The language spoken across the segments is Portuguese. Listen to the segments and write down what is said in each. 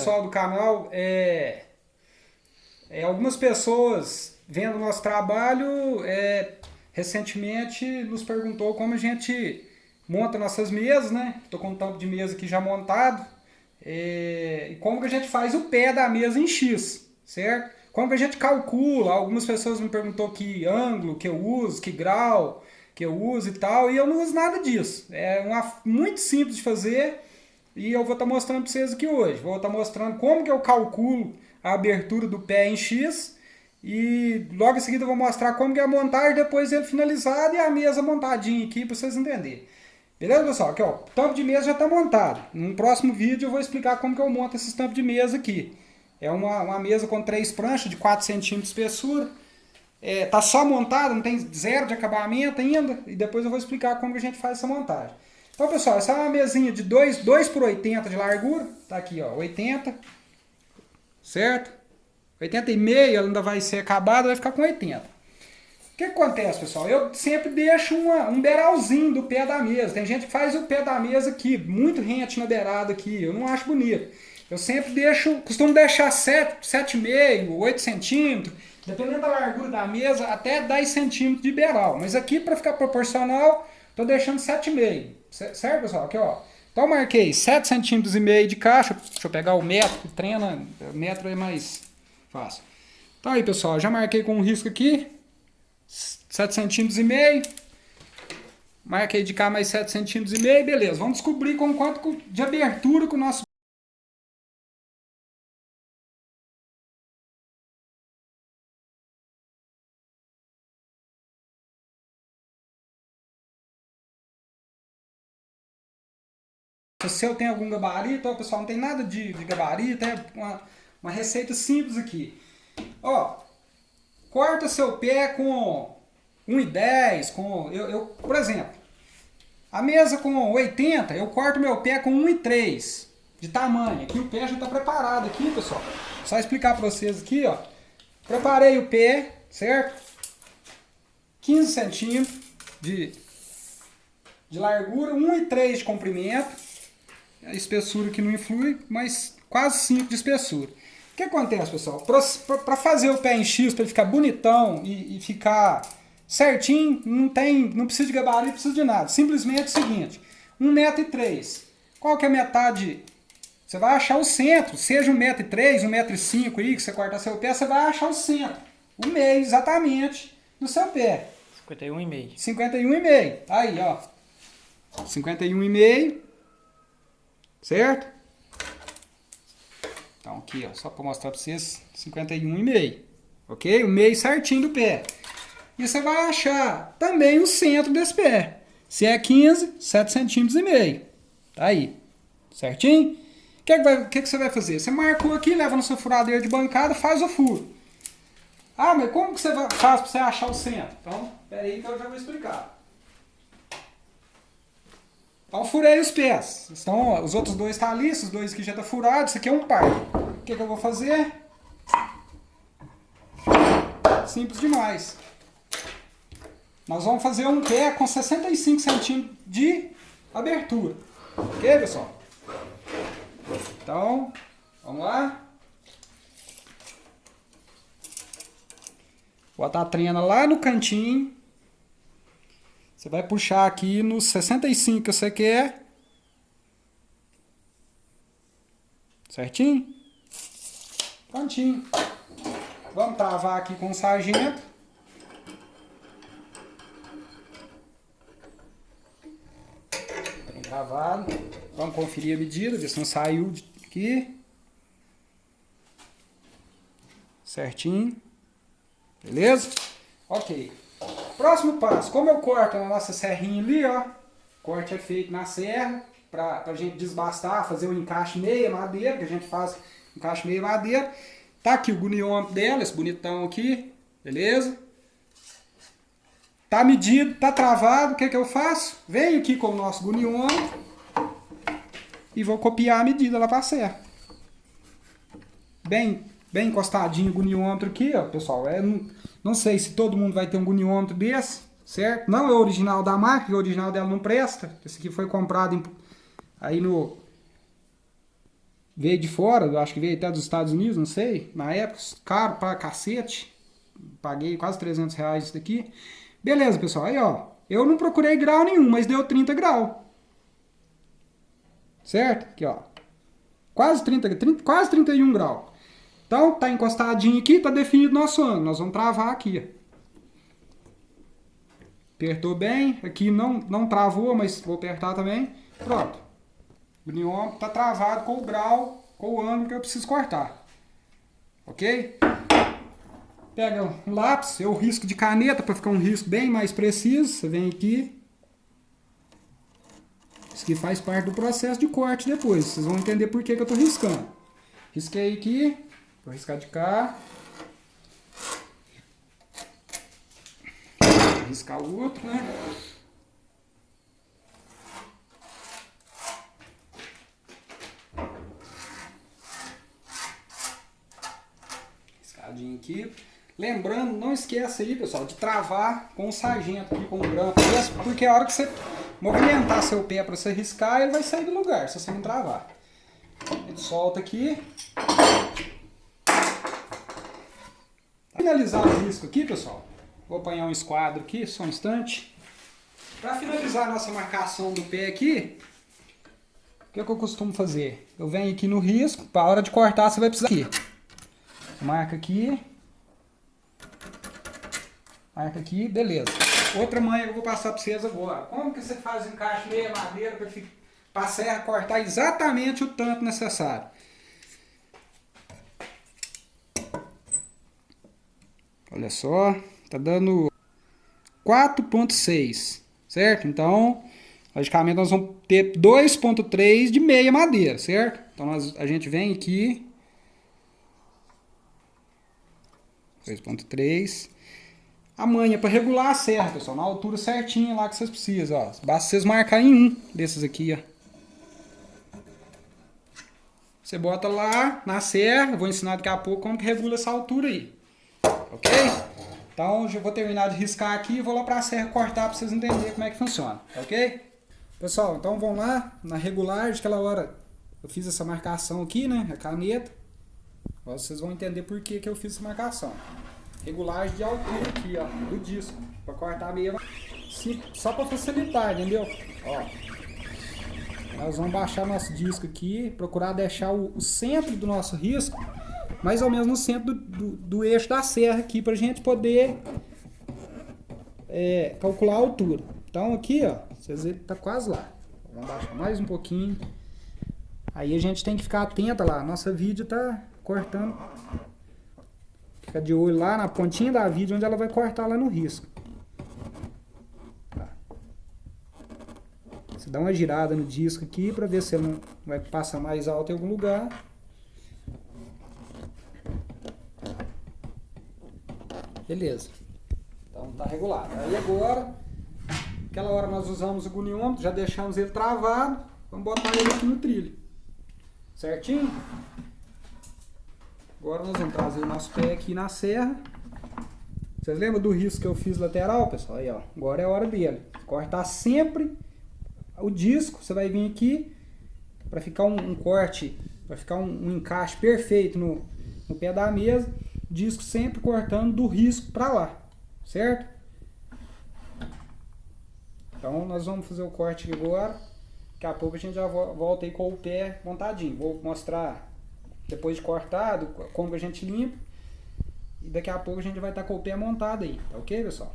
pessoal do canal. É, é, algumas pessoas vendo o nosso trabalho é, recentemente nos perguntou como a gente monta nossas mesas, né? Estou com um tampo de mesa aqui já montado. É, e como que a gente faz o pé da mesa em X, certo? Como que a gente calcula? Algumas pessoas me perguntou que ângulo que eu uso, que grau que eu uso e tal, e eu não uso nada disso. É uma, muito simples de fazer e eu vou estar tá mostrando para vocês aqui hoje. Vou estar tá mostrando como que eu calculo a abertura do pé em X e logo em seguida eu vou mostrar como que é a montagem depois ele finalizado e a mesa montadinha aqui para vocês entenderem. Beleza, pessoal? Aqui, ó, o tampo de mesa já está montado. No próximo vídeo eu vou explicar como que eu monto esses tampos de mesa aqui. É uma, uma mesa com três pranchas de 4 centímetros de espessura. É, tá só montado, não tem zero de acabamento ainda. E depois eu vou explicar como que a gente faz essa montagem. Então, pessoal, essa é uma mesinha de 2, 2 por 80 de largura. Tá aqui, ó, 80. Certo? 80 e meio, ela ainda vai ser acabada, vai ficar com 80 que acontece, pessoal? Eu sempre deixo uma, um beiralzinho do pé da mesa. Tem gente que faz o pé da mesa aqui, muito rente na beirada aqui. Eu não acho bonito. Eu sempre deixo, costumo deixar 7,5, 8 centímetros, dependendo da largura da mesa, até 10 centímetros de beiral. Mas aqui, para ficar proporcional, estou deixando 7,5. Certo, pessoal? Aqui, ó. Então, marquei 7 centímetros e meio de caixa. Deixa eu pegar o metro, treina, o metro é mais fácil. Então aí, pessoal, já marquei com um risco aqui. 7 centímetros e meio. Marquei de cá mais 7 centímetros e meio, beleza. Vamos descobrir com quanto de abertura que o nosso Se eu tenho algum gabarito, ó, pessoal, não tem nada de, de gabarito, é uma, uma receita simples aqui. Ó, corta seu pé com 1,10, com, eu, eu, por exemplo, a mesa com 80, eu corto meu pé com 1,3 de tamanho. Aqui o pé já está preparado aqui, pessoal. Só explicar para vocês aqui, ó. Preparei o pé, certo? 15 centímetros de, de largura, 1,3 de comprimento. A espessura que não influi, mas quase 5 de espessura. O que acontece, pessoal? Para fazer o pé em X, para ele ficar bonitão e, e ficar certinho, não tem, não precisa de gabarito, não precisa de nada. Simplesmente é o seguinte, 1,3m. Qual que é a metade? Você vai achar o centro, seja 1,3m, 1,5m aí, que você corta seu pé, você vai achar o centro, o meio exatamente do seu pé. 51,5. 51,5. Aí, ó. 51,5. Certo? Então aqui, ó, só para mostrar para vocês, 51,5. Ok? O meio certinho do pé. E você vai achar também o centro desse pé. Se é 15, 7 centímetros e meio. Tá aí. Certinho? O que, que, que, que você vai fazer? Você marcou aqui, leva no seu furadeiro de bancada, faz o furo. Ah, mas como que você faz para você achar o centro? Então, peraí que eu já vou explicar. Então, furei os pés. Então, os outros dois estão tá ali, esses dois aqui já estão tá furados. Isso aqui é um par. O que, que eu vou fazer? Simples demais. Nós vamos fazer um pé com 65 centímetros de abertura. Ok, pessoal? Então, vamos lá. Botar a trena lá no cantinho. Você vai puxar aqui nos 65 que você quer. Certinho? Prontinho. Vamos travar aqui com o sargento. Travado. Vamos conferir a medida, ver se não saiu aqui. Certinho. Beleza? Ok. Próximo passo. Como eu corto na nossa serrinha ali, ó. Corte é feito na serra. Pra, pra gente desbastar, fazer o encaixe meia madeira, que a gente faz encaixe meia madeira. Tá aqui o goniômetro dela, esse bonitão aqui. Beleza? Tá medido, tá travado, o que, que eu faço? Venho aqui com o nosso guniômetro e vou copiar a medida lá para a serra. Bem, bem encostadinho o guniômetro aqui, ó, pessoal. É, não, não sei se todo mundo vai ter um guniômetro desse, certo? Não é o original da marca, o original dela não presta. Esse aqui foi comprado em, aí no veio de fora, eu acho que veio até dos Estados Unidos, não sei, na época, caro pra cacete. Paguei quase 300 reais isso daqui. Beleza, pessoal, aí ó, eu não procurei grau nenhum, mas deu 30 graus. Certo? Aqui ó, quase 30, 30 quase 31 graus. Então, tá encostadinho aqui, tá definido nosso ângulo. Nós vamos travar aqui, Apertou bem, aqui não, não travou, mas vou apertar também. Pronto. O niômetro está travado com o grau, com o ângulo que eu preciso cortar. Ok? Pega um lápis, eu risco de caneta para ficar um risco bem mais preciso. Você vem aqui. Isso aqui faz parte do processo de corte depois. Vocês vão entender por que, que eu estou riscando. Risquei aqui. Vou riscar de cá. Riscar o outro, né? Riscadinho aqui. Lembrando, não esqueça aí, pessoal, de travar com o sargento aqui, com o grampo. Porque a hora que você movimentar seu pé para você riscar, ele vai sair do lugar, se você não travar. Gente solta aqui. Finalizar o risco aqui, pessoal, vou apanhar um esquadro aqui, só um instante. Para finalizar a nossa marcação do pé aqui, o que, é que eu costumo fazer? Eu venho aqui no risco, para a hora de cortar você vai precisar aqui. Marca aqui. Marca aqui, beleza. Outra manha que eu vou passar para vocês agora. Como que você faz encaixe meia madeira para serra cortar exatamente o tanto necessário? Olha só, tá dando 4.6, certo? Então, logicamente nós vamos ter 2.3 de meia madeira, certo? Então nós, a gente vem aqui, 2.3, a manha para regular a serra, pessoal, na altura certinha lá que vocês precisam, ó. Basta vocês marcarem um desses aqui, ó. Você bota lá na serra, vou ensinar daqui a pouco como que regula essa altura aí ok? Então, já vou terminar de riscar aqui e vou lá para a serra cortar para vocês entenderem como é que funciona, ok? Pessoal, então vamos lá, na regulagem, aquela hora eu fiz essa marcação aqui, né, a caneta. Agora vocês vão entender por que, que eu fiz essa marcação. Regulagem de altura aqui, ó, do disco, para cortar meio, só para facilitar, entendeu? Ó, nós vamos baixar nosso disco aqui, procurar deixar o, o centro do nosso risco mais ou menos no centro do, do, do eixo da serra aqui, para a gente poder é, calcular a altura. Então aqui, ó, vocês verem que tá quase lá. Vamos baixar mais um pouquinho. Aí a gente tem que ficar atenta lá. Nossa vídeo tá cortando. Fica de olho lá na pontinha da vídeo, onde ela vai cortar lá no risco. Tá. Você dá uma girada no disco aqui para ver se não vai passar mais alto em algum lugar. Beleza. Então tá regulado. Aí agora, aquela hora nós usamos o goniômetro, já deixamos ele travado. Vamos botar ele aqui no trilho. Certinho? Agora nós vamos trazer o nosso pé aqui na serra. Vocês lembram do risco que eu fiz lateral, pessoal? Aí, ó. Agora é a hora dele. Cortar sempre o disco. Você vai vir aqui para ficar um, um, corte, para ficar um, um encaixe perfeito no, no pé da mesa disco sempre cortando do risco para lá, certo? Então nós vamos fazer o corte agora. Daqui a pouco a gente já volta aí com o pé montadinho. Vou mostrar depois de cortado como a gente limpa. E daqui a pouco a gente vai estar tá com o pé montado aí, tá ok pessoal?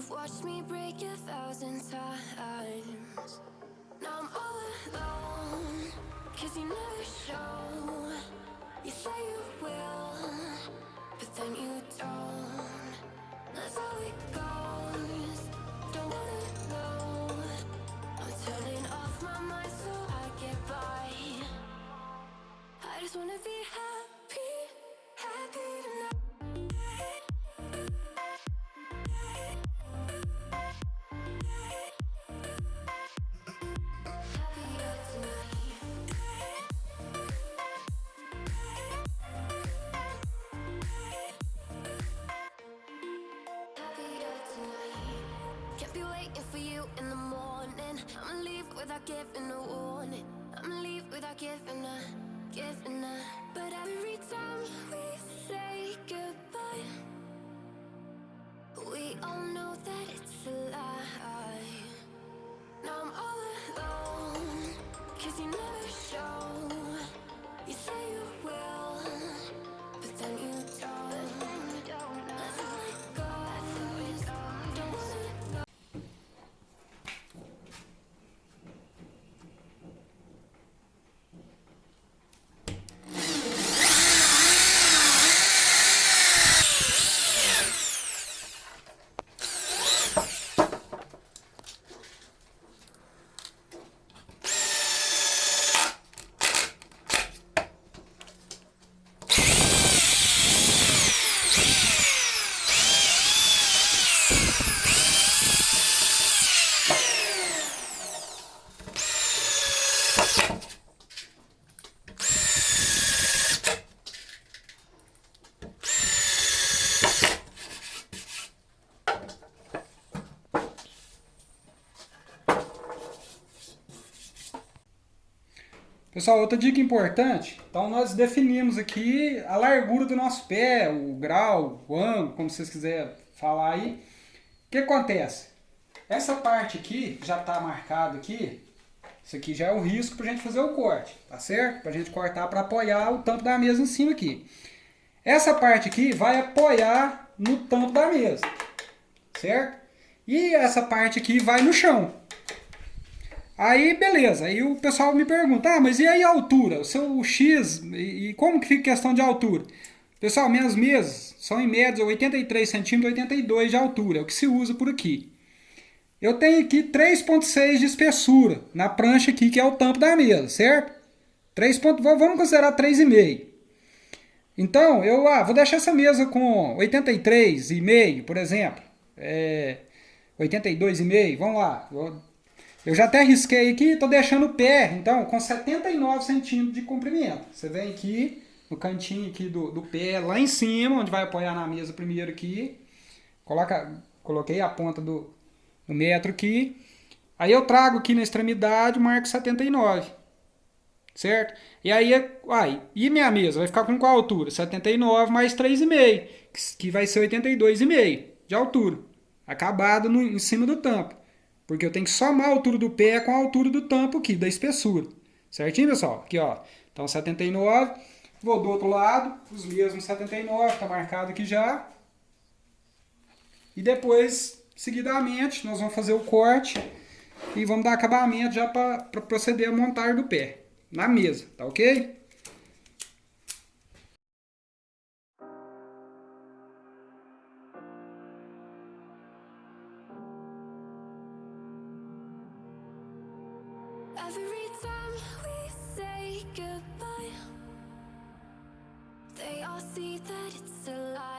You've watched me break a thousand times. Now I'm all alone Cause you never show. You say you will But then you don't. That's how it goes. Don't wanna know I'm turning off my mind waiting for you in the morning. I'ma leave without giving a warning. I'ma leave without giving a, giving a. But every time we say goodbye, we all know that it's a lie. Now I'm all alone, cause you never show. You say you will, but then you Pessoal, outra dica importante. Então, nós definimos aqui a largura do nosso pé, o grau, o ângulo, como vocês quiserem falar aí. O que acontece? Essa parte aqui já está marcado aqui. Isso aqui já é o risco para a gente fazer o corte, tá certo? Para a gente cortar para apoiar o tampo da mesa em cima aqui. Essa parte aqui vai apoiar no tampo da mesa, certo? E essa parte aqui vai no chão. Aí, beleza. Aí o pessoal me pergunta, ah, mas e aí a altura? O seu X, e, e como que fica a questão de altura? Pessoal, minhas mesas são em média 83 centímetros, 82 de altura, é o que se usa por aqui. Eu tenho aqui 3.6 de espessura na prancha aqui, que é o tampo da mesa, certo? 3. Vamos considerar 3,5. Então, eu ah, vou deixar essa mesa com 83,5, por exemplo. É, 82,5, vamos lá. Eu, já até risquei aqui, estou deixando o pé, então, com 79 centímetros de comprimento. Você vem aqui, no cantinho aqui do, do pé, lá em cima, onde vai apoiar na mesa primeiro aqui. Coloca, coloquei a ponta do, do metro aqui. Aí eu trago aqui na extremidade, marco 79. Certo? E aí, ai, e minha mesa vai ficar com qual altura? 79 mais 3,5, que vai ser 82,5 de altura. Acabado no, em cima do tampo. Porque eu tenho que somar a altura do pé com a altura do tampo aqui, da espessura. Certinho, pessoal? Aqui, ó. Então, 79. Vou do outro lado, os mesmos 79, tá marcado aqui já. E depois, seguidamente, nós vamos fazer o corte e vamos dar acabamento já para proceder a montar do pé na mesa, tá ok?